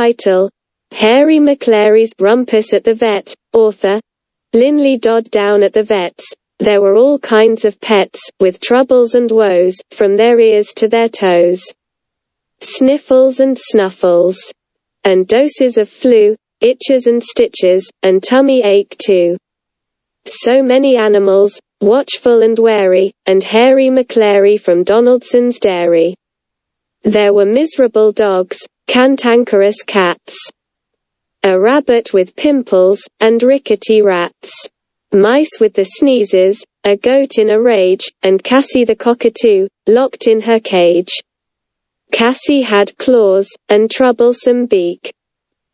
Title Hairy Maclary's Rumpus at the Vet, author Lynley Dodd Down at the Vets. There were all kinds of pets, with troubles and woes, from their ears to their toes. Sniffles and snuffles. And doses of flu, itches and stitches, and tummy ache too. So many animals, watchful and wary, and Hairy Maclary from Donaldson's Dairy. There were miserable dogs, cantankerous cats, a rabbit with pimples, and rickety rats, mice with the sneezes, a goat in a rage, and Cassie the cockatoo, locked in her cage. Cassie had claws, and troublesome beak.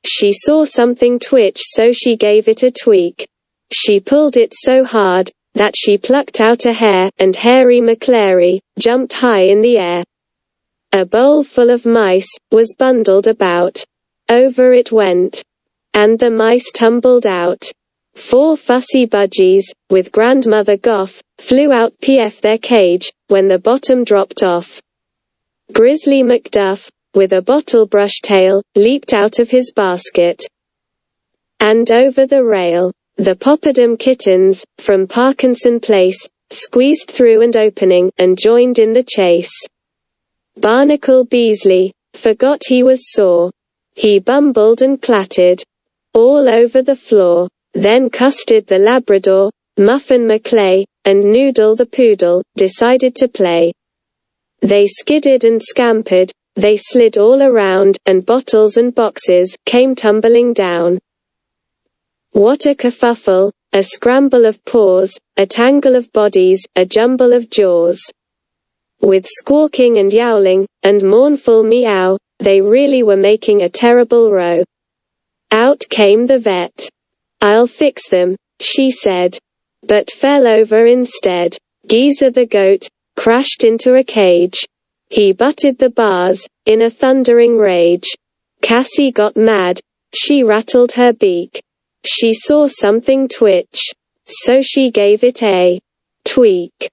She saw something twitch so she gave it a tweak. She pulled it so hard, that she plucked out a hair, and Hairy Maclary, jumped high in the air. A bowl full of mice, was bundled about. Over it went. And the mice tumbled out. Four fussy budgies, with Grandmother Goff, flew out pf their cage, when the bottom dropped off. Grizzly Macduff, with a bottle brush tail, leaped out of his basket. And over the rail. The Poppadum kittens, from Parkinson Place, squeezed through and opening, and joined in the chase. Barnacle Beasley, forgot he was sore. He bumbled and clattered. All over the floor. Then Custard the Labrador, Muffin McLay, and Noodle the Poodle, decided to play. They skidded and scampered, they slid all around, and bottles and boxes came tumbling down. What a kerfuffle, a scramble of paws, a tangle of bodies, a jumble of jaws. With squawking and yowling, and mournful meow, they really were making a terrible row. Out came the vet. I'll fix them, she said. But fell over instead. Geezer the goat, crashed into a cage. He butted the bars, in a thundering rage. Cassie got mad. She rattled her beak. She saw something twitch. So she gave it a tweak.